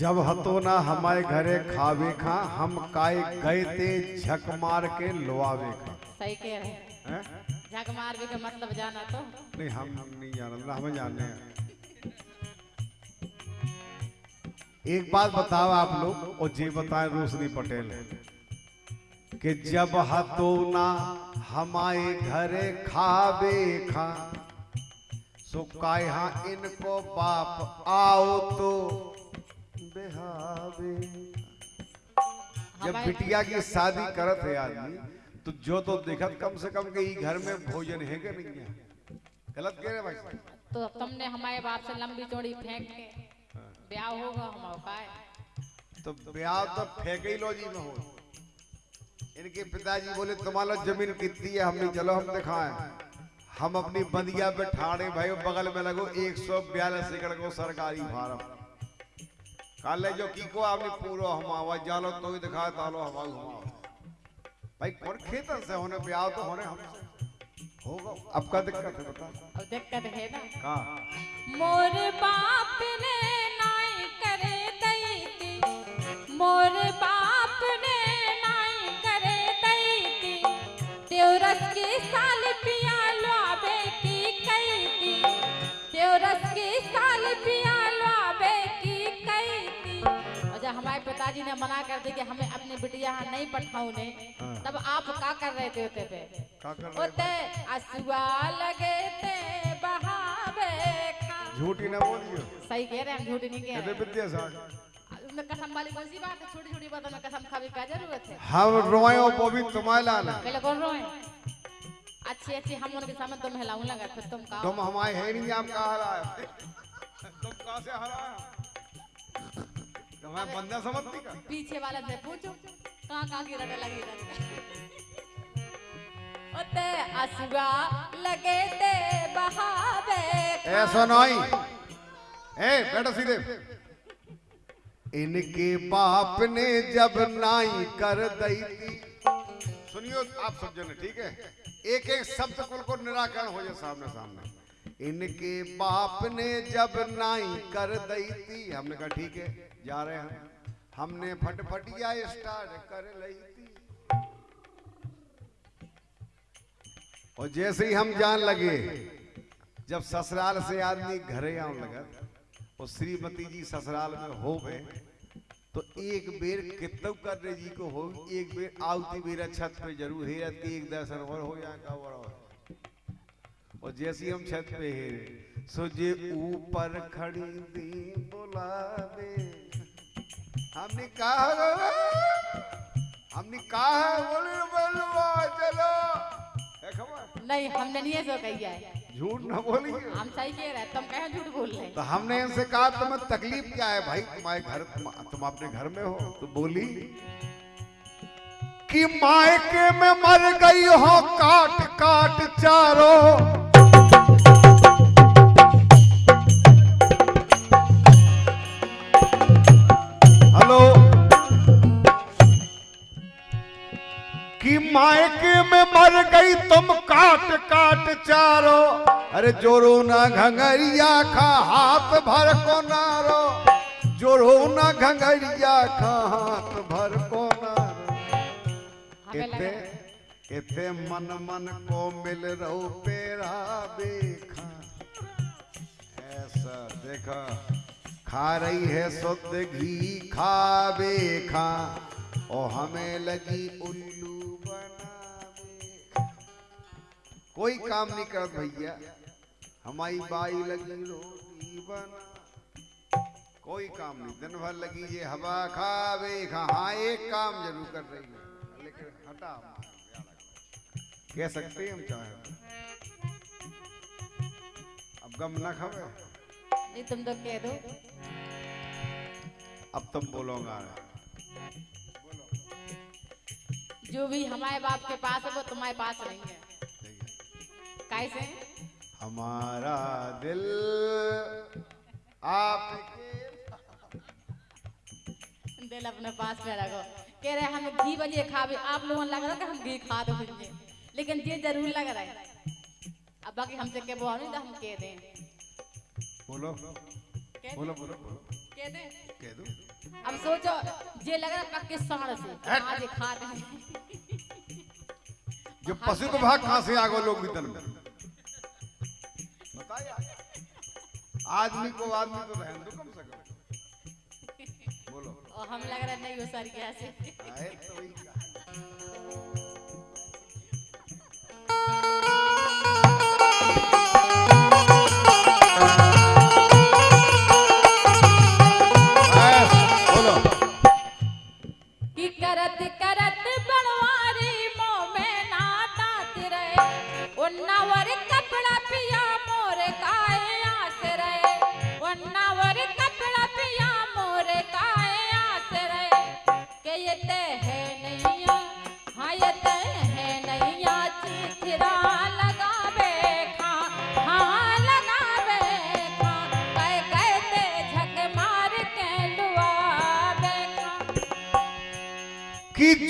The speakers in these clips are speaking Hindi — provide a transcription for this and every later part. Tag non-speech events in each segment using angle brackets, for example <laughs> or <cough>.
जब हतो ना हमारे घरे खावे खा हम काय गए ते झक मार के लोआवे खा। सही कह रहे? झक मार भी का मतलब जाना तो। नहीं हम नहीं जाना ना हमें हैं। एक बात बताओ आप लोग और जी बताए रोशनी पटेल। कि जब हतो ना हमारे घरे खावे खा सो काय हाँ इनको बाप आओ तो बेहावे। जब बिटिया की शादी करत है आदमी तो जो तो देखत कम से कम के घर में भोजन है कि नहीं है? गलत कह रहे भाई? तो तुमने हमारे बाप से लंबी चौड़ी फेंक के ब्याह होगा हमारा तो ब्याह तो फेंके ही लो जी में हो। इनके पिताजी बोले तुम्हारा ज़मीन कितनी है? हमने चलो हम दिखाएँ। हम अपनी बंदिया पे ठाड़े भाई बगल में लगो एक सौ बयालीस एकड़ को सरकारी फार्म। काले जो की को आपने पूरो हमावा जालो तो ही दिखाए तालो हवा घुमाओ भाई कौन खेतन से होने पे आओ तो होने हमसे? होगा। अब का दिक्कत है बता? अब दिक्कत है ना? कहा मोर बाप ने नाई हमारे पिताजी ने मना कर दी कि हमें अपनी बिटिया यहाँ नहीं पठाऊने हाँ। तब आप क्या कर रहे थे उते पे का रहे असुआ लगे ते बहावे झूठी ना बोलियो। सही कह रहे हैं झूठ नहीं कह रहे। विद्यासागर उसमें कसम वाली कौन सी बात है? छोटी छोटी बातों में कसम खाने का ज़रूरत है? हम रोए वो भी तुम्हारे लाना। पहले कौन रोए? अच्छी अच्छी हम उनके सामने तुम हिलाऊं लगा फिर तुम कहा। तुम हमारे है नहीं आप कहा हराए तुम कहाँ से हराया तुम्हें बंदा समझती का पीछे वाला से पूछो। कहाँ कहाँ की रटे लगी रटे ओते असुआ लगे ते बहावे ऐसा नहीं ए बेटा सीधे। इनके बाप ने जब नाई कर दी थी। सुनियो आप सब जने ठीक है? एक एक शब्द कुल को निराकरण हो जाए सामने सामने इनके बाप ने जब नाई कर दी थी हमने कहा ठीक है। जा रहे हैं। हमने फटफटिया स्टार्ट कर ली थी। और जैसे ही हम जान लगे, जब ससुराल से आदमी घरे आने लगा, और श्रीमती जी ससुराल में हो गए तो एक बेर कितव करने जी को हो, एक बेर आवती मेरा छत पे ज़रूर है कि एक दर्शन और हो जाएगा और जैसे हम छत पे है सो जे ऊपर खड़ी दी। बुलावे हमने कहा हमने कहा बोले बलवा चलो। नहीं हमने नहीं ऐसा कही है। झूठ ना बोलिए। हम सही कह रहे हैं तुम कहे झूठ बोल रहे तो हमने इनसे कहा तुम्हें तकलीफ़ क्या है भाई? तुम्हारे घर तुम, तुम अपने घर में हो तो बोली। कि मायके में मर गई हो काट काट चारो। गई तुम काट काट चारो। अरे जोरो ना घंगरिया खा हाथ भर को नारो। जोरो ना घंगरिया खा हाथ भर को नारो। इते इते मन मन को मिल रहो पेरा देखा ऐसा देखा खा रही है शुद्ध घी खा और हमें लगी उल्लू कोई काम नहीं कर भैया। हमारी बाई लगी रोटी बना कोई काम नहीं दिन भर लगी ये हवा खावे खा हाँ एक काम ज़रूर कर रही है। लेकिन हटा कह सकते हैं हम चाहे। अब गम ना खावे। नहीं तुम तो कह दो। अब तुम बोलोगा जो भी हमारे बाप के पास है वो तुम्हारे पास नहीं है। कैसे हमारा दिल आपके दिल अपने पास में रखो। कह रहे हम घी बजे खावे। आप लोगों लग रहा है हम घी खा दो लेकिन ये ज़रूर लग रहा है। अब बाकी हमसे के बोलो नहीं तो हम कह दें। बोलो। बोलो बोलो। कह दे? कह दो। अब सोचो जे लग रहा पक्के साढ़ से। आज खा दे जो पशु को भाग कहाँ से आगो लोग भीतर में? आदमी को आदमी तो रहने दो कम से कम। <laughs> बोलो और हम लग रहा नहीं हो सर कैसे आए तो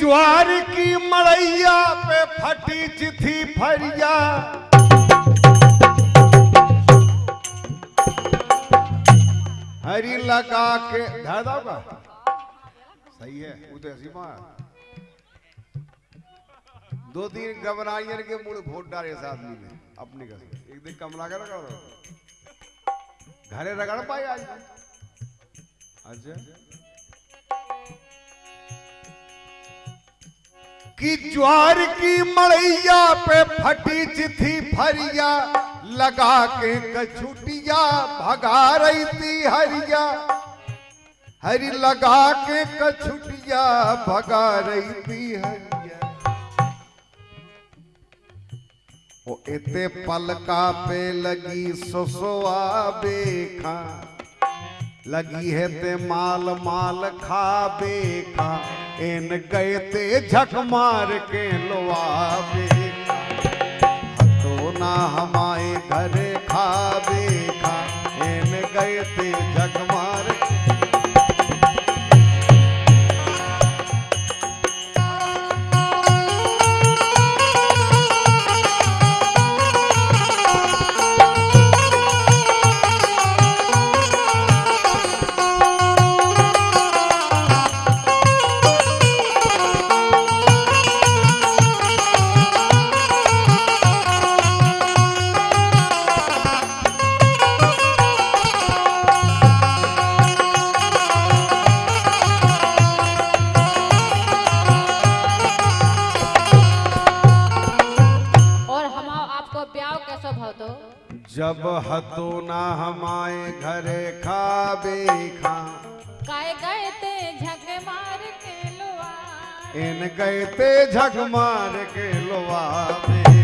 ज्वार की मड़ैया पे फटी चिथी फरिया। हरी लगा के धर सही है वो तो ऐसी दो दिन घबराइयन के मुड़ वोट डाले इस आदमी ने अपने घर एक दिन कमला कर रगड़ घरे रगड़ पाए आज। अच्छा? कि ज्वार की मड़ैया पे फटी चिथी फरिया, लगा के कछुटिया भगा रही थी हरिया। हरी लगा के कछुटिया भगा रही थी ओ इते पलका पे लगी सोसोआ बेखा। लगी है ते माल माल खा बेखा। इन गए ते झक मार के लोआ जब न हमारे घरे खा बेखा काय गए ते झक मार के लोआ इन गए ते झक मार के लोआ बेखा